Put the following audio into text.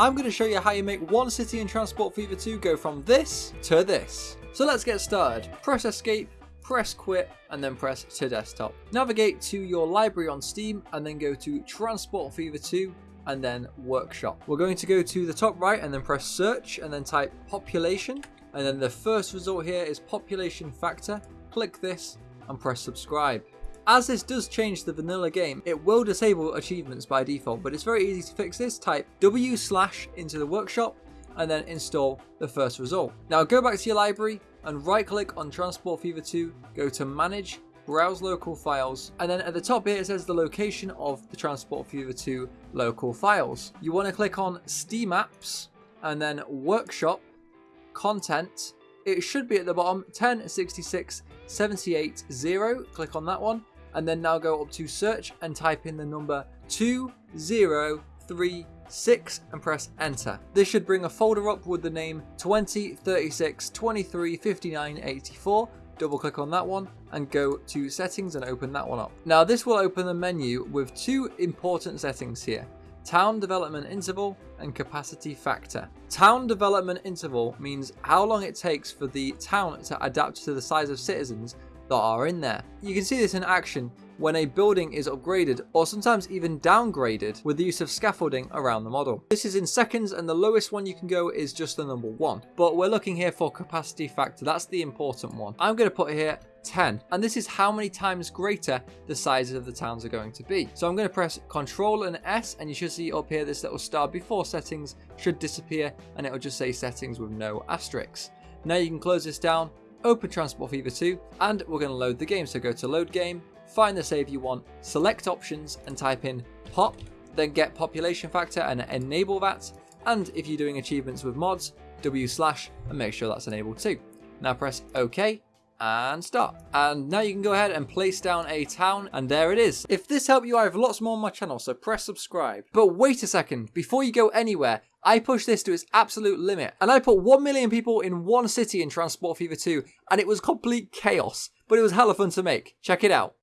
I'm going to show you how you make one city in Transport Fever 2 go from this to this. So let's get started. Press escape, press quit, and then press to desktop. Navigate to your library on Steam and then go to Transport Fever 2 and then workshop. We're going to go to the top right and then press search and then type population. And then the first result here is population factor. Click this and press subscribe. As this does change the vanilla game, it will disable achievements by default, but it's very easy to fix this. Type W slash into the workshop and then install the first result. Now go back to your library and right click on Transport Fever 2, go to manage, browse local files, and then at the top here it says the location of the Transport Fever 2 local files. You want to click on Steam Apps and then Workshop, Content, it should be at the bottom 1066 78 0. Click on that one and then now go up to search and type in the number 2036 and press enter. This should bring a folder up with the name 20, 36, 23, 59, 84 double click on that one and go to settings and open that one up. Now this will open the menu with two important settings here. Town development interval and capacity factor. Town development interval means how long it takes for the town to adapt to the size of citizens that are in there. You can see this in action when a building is upgraded or sometimes even downgraded with the use of scaffolding around the model. This is in seconds and the lowest one you can go is just the number one. But we're looking here for capacity factor, that's the important one. I'm going to put here 10 and this is how many times greater the sizes of the towns are going to be. So I'm going to press Control and S and you should see up here this little star before settings should disappear and it'll just say settings with no asterisks. Now you can close this down, open Transport Fever 2 and we're going to load the game. So go to load game, find the save you want, select options and type in pop, then get population factor and enable that. And if you're doing achievements with mods, W slash and make sure that's enabled too. Now press OK and start. And now you can go ahead and place down a town and there it is. If this helped you, I have lots more on my channel, so press subscribe. But wait a second, before you go anywhere, I pushed this to its absolute limit and I put 1 million people in one city in Transport Fever 2 and it was complete chaos, but it was hella fun to make. Check it out.